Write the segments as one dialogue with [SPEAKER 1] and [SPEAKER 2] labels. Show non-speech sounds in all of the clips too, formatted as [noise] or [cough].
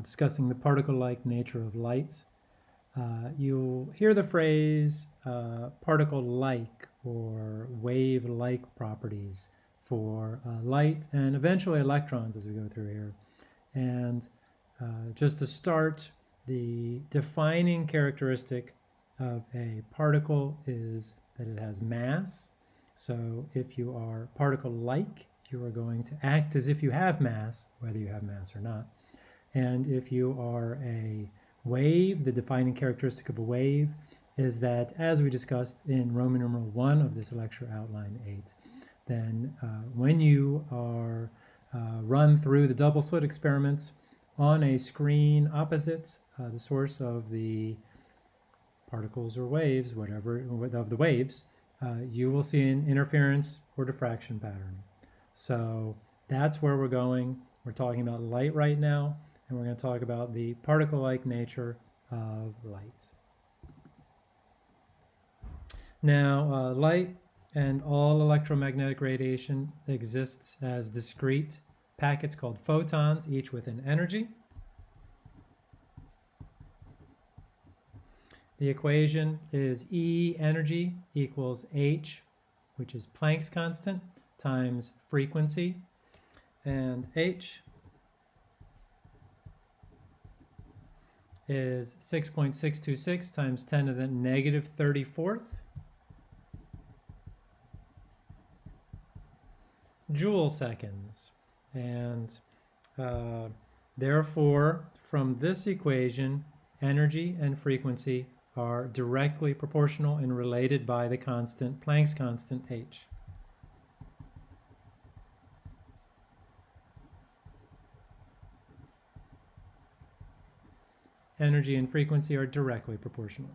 [SPEAKER 1] discussing the particle-like nature of light. Uh, you'll hear the phrase uh, particle-like or wave-like properties for uh, light and eventually electrons as we go through here. And uh, just to start, the defining characteristic of a particle is that it has mass. So if you are particle-like, you are going to act as if you have mass, whether you have mass or not. And if you are a wave, the defining characteristic of a wave is that, as we discussed in Roman numeral 1 of this lecture outline 8, then uh, when you are uh, run through the double slit experiments on a screen opposite uh, the source of the particles or waves, whatever, of the waves, uh, you will see an interference or diffraction pattern. So that's where we're going. We're talking about light right now, and we're going to talk about the particle-like nature of light. Now, uh, light and all electromagnetic radiation exists as discrete packets called photons, each with an energy. The equation is E energy equals H, which is Planck's constant, times frequency, and H is 6.626 times 10 to the negative 34th joule seconds. And uh, therefore, from this equation, energy and frequency are directly proportional and related by the constant, Planck's constant, h. Energy and frequency are directly proportional.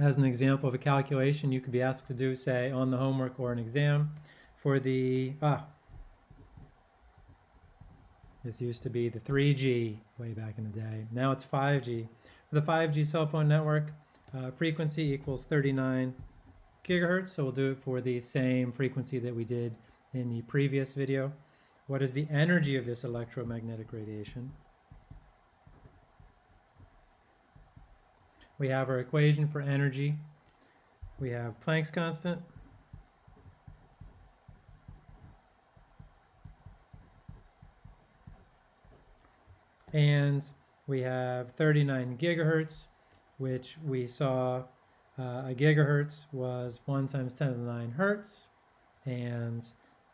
[SPEAKER 1] as an example of a calculation you could be asked to do, say, on the homework or an exam for the, ah, this used to be the 3G way back in the day. Now it's 5G. For the 5G cell phone network, uh, frequency equals 39 gigahertz, so we'll do it for the same frequency that we did in the previous video. What is the energy of this electromagnetic radiation? We have our equation for energy. We have Planck's constant. And we have 39 gigahertz, which we saw a gigahertz was 1 times 10 to the 9 hertz, and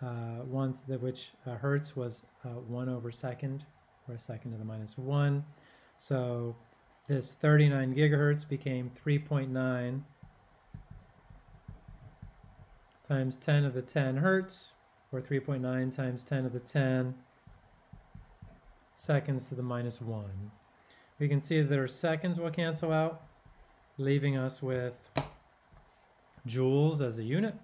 [SPEAKER 1] uh, one which uh, hertz was uh, 1 over second, or a second to the minus 1. So this 39 gigahertz became 3.9 times 10 to the 10 hertz, or 3.9 times 10 to the 10 seconds to the minus 1. We can see that our seconds will cancel out, leaving us with joules as a unit.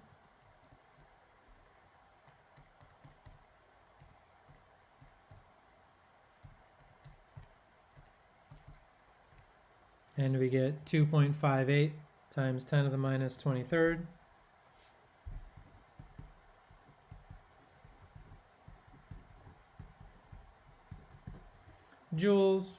[SPEAKER 1] and we get 2.58 times 10 to the minus 23rd. joules,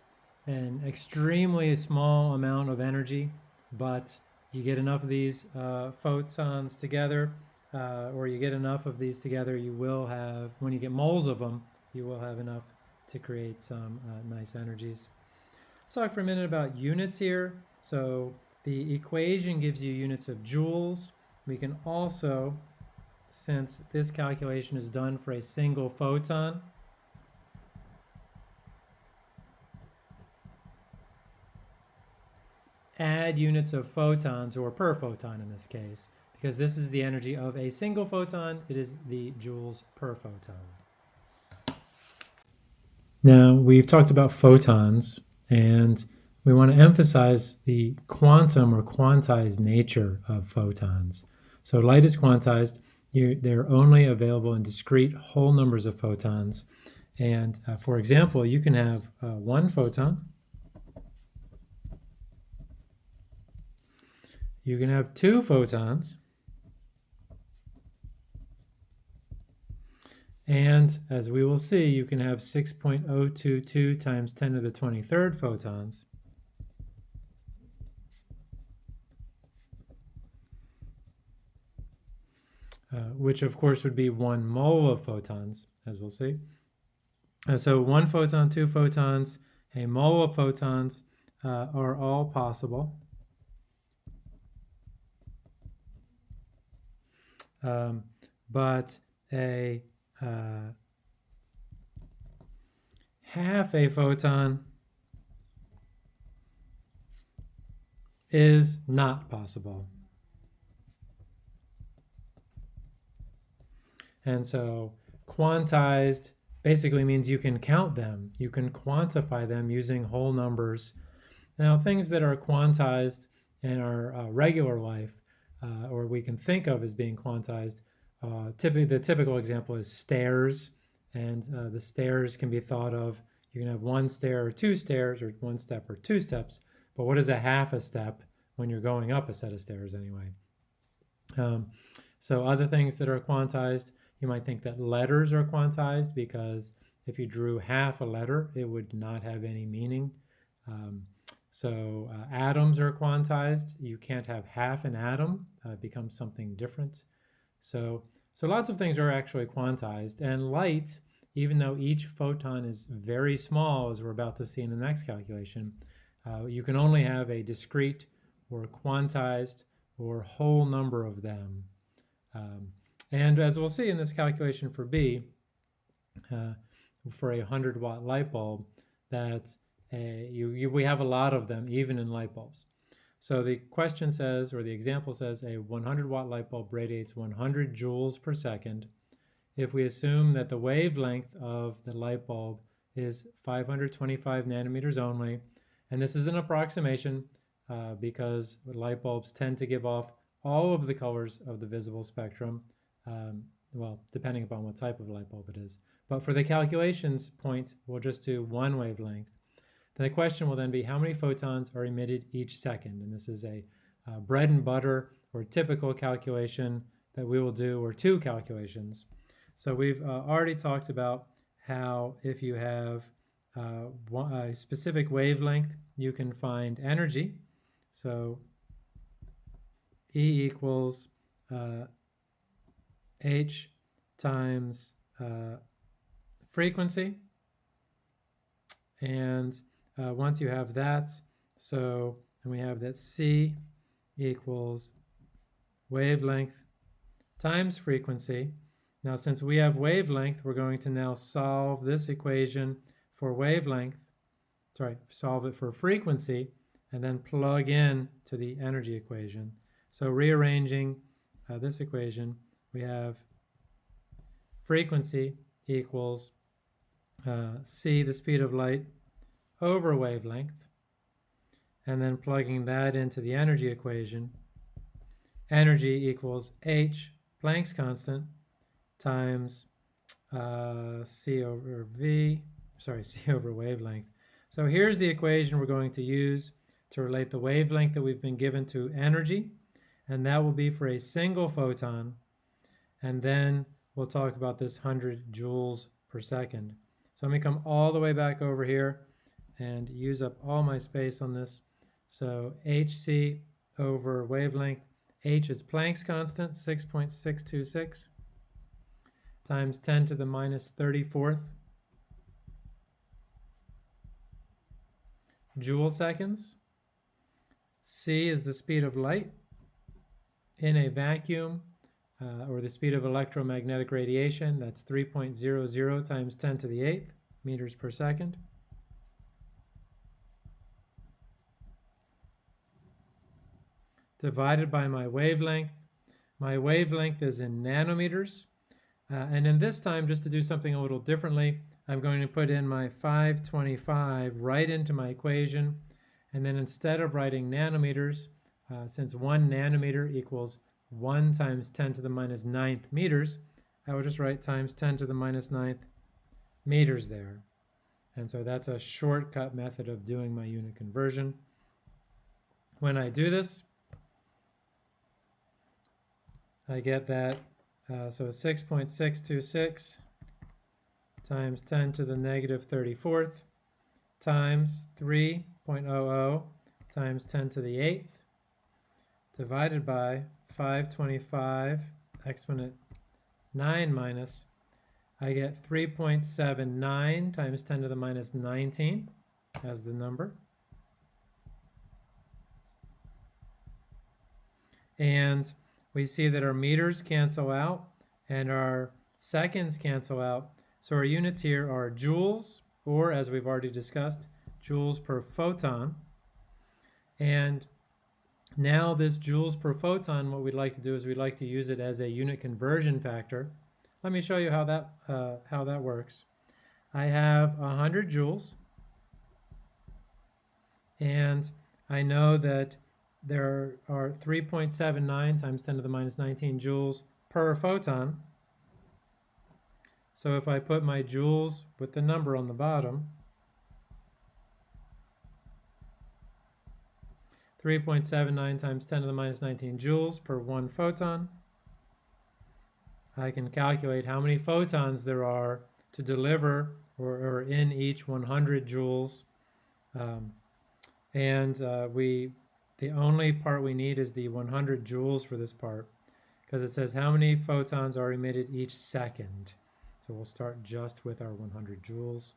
[SPEAKER 1] an extremely small amount of energy, but you get enough of these uh, photons together, uh, or you get enough of these together, you will have, when you get moles of them, you will have enough to create some uh, nice energies. Let's talk for a minute about units here. So the equation gives you units of joules. We can also, since this calculation is done for a single photon, add units of photons, or per photon in this case, because this is the energy of a single photon, it is the joules per photon. Now, we've talked about photons, and we want to emphasize the quantum or quantized nature of photons. So light is quantized. You, they're only available in discrete whole numbers of photons. And uh, for example, you can have uh, one photon. You can have two photons. And as we will see, you can have 6.022 times 10 to the 23rd photons. Uh, which of course would be one mole of photons, as we'll see. So one photon, two photons, a mole of photons uh, are all possible. Um, but a uh, half a photon is not possible. And so quantized basically means you can count them. You can quantify them using whole numbers. Now, things that are quantized in our uh, regular life, uh, or we can think of as being quantized, uh, typically the typical example is stairs, and uh, the stairs can be thought of. You can have one stair or two stairs, or one step or two steps. But what is a half a step when you're going up a set of stairs anyway? Um, so other things that are quantized, you might think that letters are quantized because if you drew half a letter, it would not have any meaning. Um, so uh, atoms are quantized. You can't have half an atom. Uh, it becomes something different. So, so lots of things are actually quantized. And light, even though each photon is very small, as we're about to see in the next calculation, uh, you can only have a discrete or quantized or whole number of them. Um, and as we'll see in this calculation for B, uh, for a 100 watt light bulb, that a, you, you, we have a lot of them even in light bulbs. So the question says, or the example says, a 100 watt light bulb radiates 100 joules per second. If we assume that the wavelength of the light bulb is 525 nanometers only, and this is an approximation uh, because light bulbs tend to give off all of the colors of the visible spectrum, um, well, depending upon what type of light bulb it is. But for the calculations point, we'll just do one wavelength. Then the question will then be how many photons are emitted each second? And this is a uh, bread and butter or typical calculation that we will do, or two calculations. So we've uh, already talked about how if you have uh, one, a specific wavelength, you can find energy. So E equals uh, h times uh, frequency. And uh, once you have that, so and we have that c equals wavelength times frequency. Now since we have wavelength, we're going to now solve this equation for wavelength, sorry, solve it for frequency, and then plug in to the energy equation. So rearranging uh, this equation, we have frequency equals uh, c, the speed of light, over wavelength, and then plugging that into the energy equation, energy equals h, Planck's constant, times uh, c over v, sorry, [laughs] c over wavelength. So here's the equation we're going to use to relate the wavelength that we've been given to energy, and that will be for a single photon and then we'll talk about this 100 joules per second. So let me come all the way back over here and use up all my space on this. So hc over wavelength, h is Planck's constant, 6.626 times 10 to the minus 34th joule seconds. c is the speed of light in a vacuum uh, or the speed of electromagnetic radiation, that's 3.00 times 10 to the 8th meters per second. Divided by my wavelength. My wavelength is in nanometers. Uh, and in this time, just to do something a little differently, I'm going to put in my 525 right into my equation. And then instead of writing nanometers, uh, since one nanometer equals 1 times 10 to the minus ninth meters, I would just write times 10 to the minus ninth meters there. And so that's a shortcut method of doing my unit conversion. When I do this, I get that, uh, so 6.626 times 10 to the negative 34th times 3.00 times 10 to the 8th divided by 525 exponent 9 minus, I get 3.79 times 10 to the minus 19 as the number. And we see that our meters cancel out and our seconds cancel out. So our units here are joules, or as we've already discussed, joules per photon. And now this joules per photon, what we'd like to do is we'd like to use it as a unit conversion factor. Let me show you how that, uh, how that works. I have 100 joules, and I know that there are 3.79 times 10 to the minus 19 joules per photon. So if I put my joules with the number on the bottom, 3.79 times 10 to the minus 19 joules per one photon. I can calculate how many photons there are to deliver or, or in each 100 joules. Um, and uh, we, the only part we need is the 100 joules for this part because it says how many photons are emitted each second. So we'll start just with our 100 joules.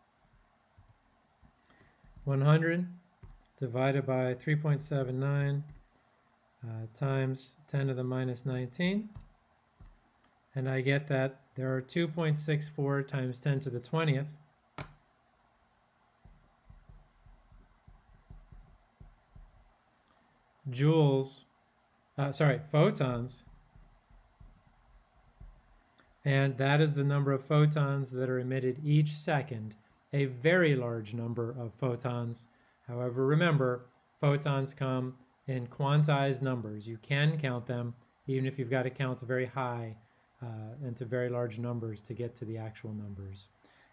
[SPEAKER 1] 100 divided by 3.79 uh, times 10 to the minus 19. And I get that there are 2.64 times 10 to the 20th. Joules, uh, sorry, photons. And that is the number of photons that are emitted each second, a very large number of photons However, remember, photons come in quantized numbers. You can count them, even if you've got to count very high uh, and to very large numbers to get to the actual numbers.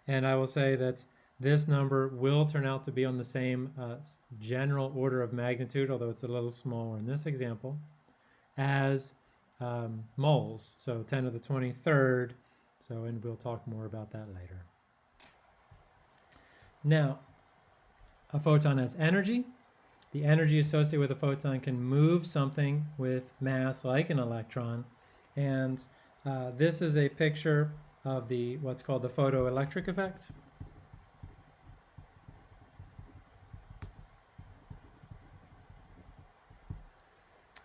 [SPEAKER 1] And I will say that this number will turn out to be on the same uh, general order of magnitude, although it's a little smaller in this example, as um, moles. So 10 to the 23rd. So, and we'll talk more about that later. Now, a photon has energy. The energy associated with a photon can move something with mass like an electron. And uh, this is a picture of the what's called the photoelectric effect.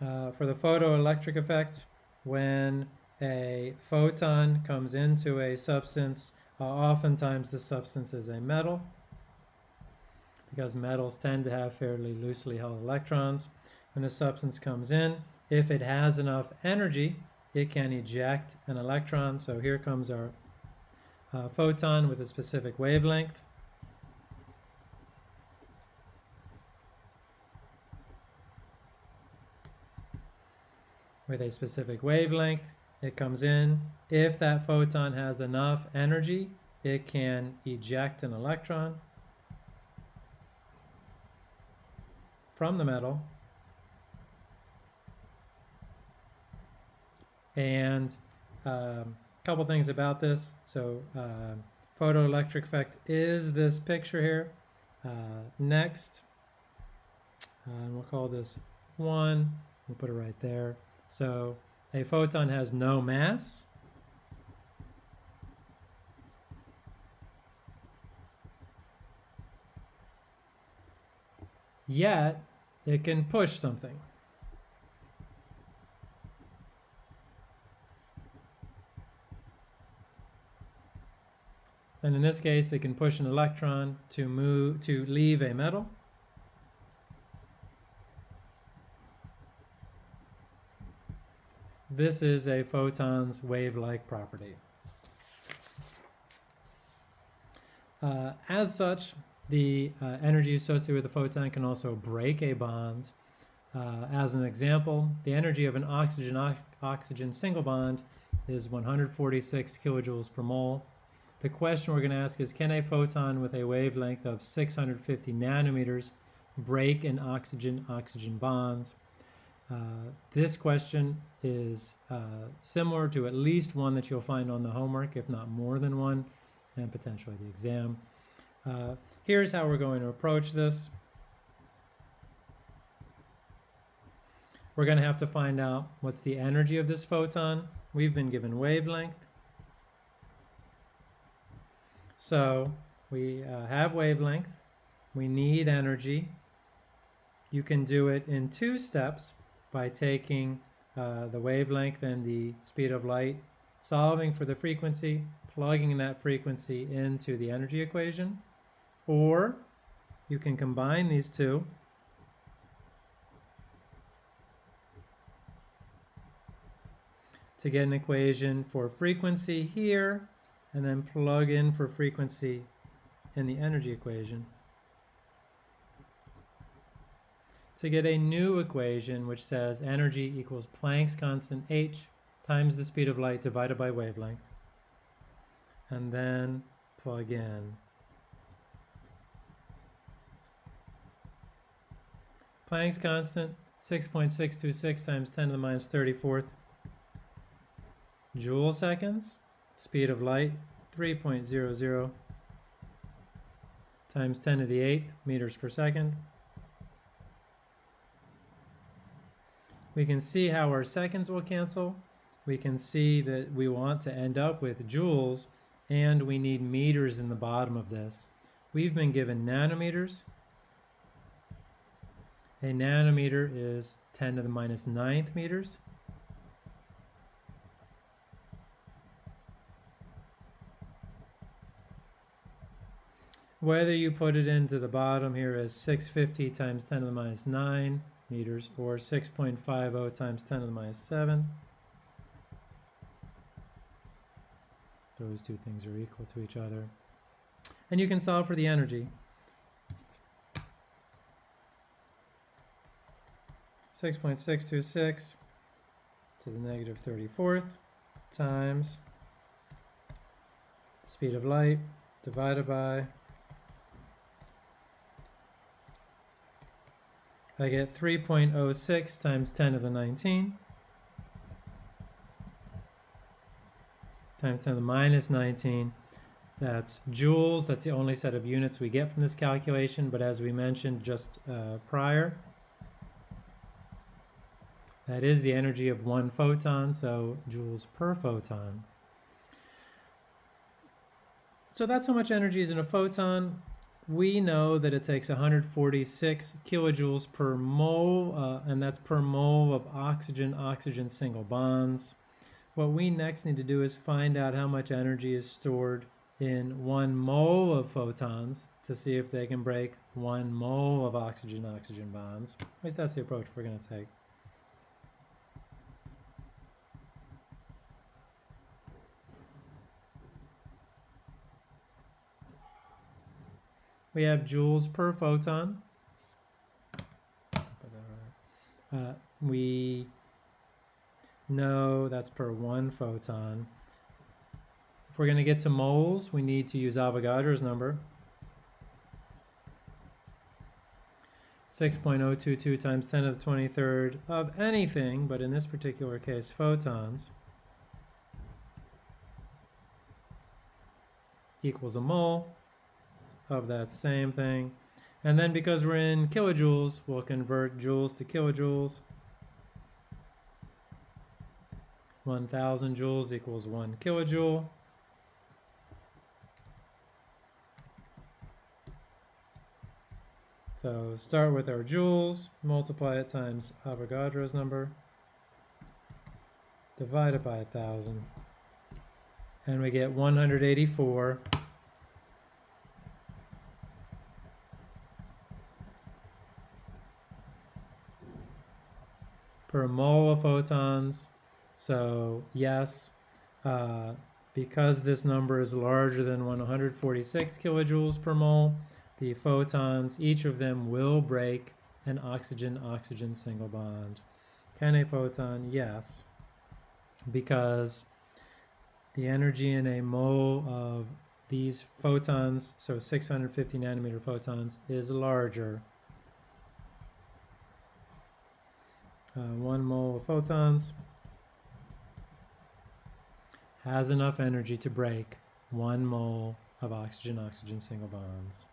[SPEAKER 1] Uh, for the photoelectric effect, when a photon comes into a substance, uh, oftentimes the substance is a metal because metals tend to have fairly loosely held electrons. When the substance comes in, if it has enough energy, it can eject an electron. So here comes our uh, photon with a specific wavelength. With a specific wavelength, it comes in. If that photon has enough energy, it can eject an electron. from the metal. And a um, couple things about this. So uh, photoelectric effect is this picture here. Uh, next, uh, we'll call this one. We'll put it right there. So a photon has no mass. Yet, it can push something. And in this case, it can push an electron to move to leave a metal. This is a photon's wave-like property. Uh, as such, the uh, energy associated with a photon can also break a bond. Uh, as an example, the energy of an oxygen-oxygen single bond is 146 kilojoules per mole. The question we're going to ask is, can a photon with a wavelength of 650 nanometers break an oxygen-oxygen bond? Uh, this question is uh, similar to at least one that you'll find on the homework, if not more than one, and potentially the exam. Uh, here's how we're going to approach this. We're going to have to find out what's the energy of this photon. We've been given wavelength. So we uh, have wavelength. We need energy. You can do it in two steps by taking uh, the wavelength and the speed of light, solving for the frequency, plugging that frequency into the energy equation. Or you can combine these two to get an equation for frequency here and then plug in for frequency in the energy equation to get a new equation which says energy equals Planck's constant h times the speed of light divided by wavelength and then plug in Planck's constant 6.626 times 10 to the minus 34th joule seconds. Speed of light, 3.00 times 10 to the 8th meters per second. We can see how our seconds will cancel. We can see that we want to end up with joules and we need meters in the bottom of this. We've been given nanometers. A nanometer is 10 to the minus ninth meters. Whether you put it into the bottom here as 650 times 10 to the minus 9 meters or 6.50 times 10 to the minus 7. Those two things are equal to each other. And you can solve for the energy. 6.626 to the negative 34th times speed of light divided by I get 3.06 times 10 to the 19 times 10 to the minus 19. That's joules. That's the only set of units we get from this calculation. But as we mentioned just uh, prior, that is the energy of one photon, so joules per photon. So that's how much energy is in a photon we know that it takes 146 kilojoules per mole, uh, and that's per mole of oxygen-oxygen single bonds. What we next need to do is find out how much energy is stored in one mole of photons to see if they can break one mole of oxygen-oxygen bonds. At least that's the approach we're going to take. We have joules per photon. Uh, we know that's per one photon. If we're going to get to moles, we need to use Avogadro's number. 6.022 times 10 to the 23rd of anything, but in this particular case, photons, equals a mole of that same thing. And then because we're in kilojoules, we'll convert joules to kilojoules. 1000 joules equals 1 kilojoule. So start with our joules, multiply it times Avogadro's number, divide it by 1000, and we get 184 per mole of photons. So yes, uh, because this number is larger than 146 kilojoules per mole, the photons, each of them will break an oxygen-oxygen single bond. Can a photon? Yes, because the energy in a mole of these photons, so 650 nanometer photons, is larger uh, one mole of photons has enough energy to break one mole of oxygen-oxygen single bonds.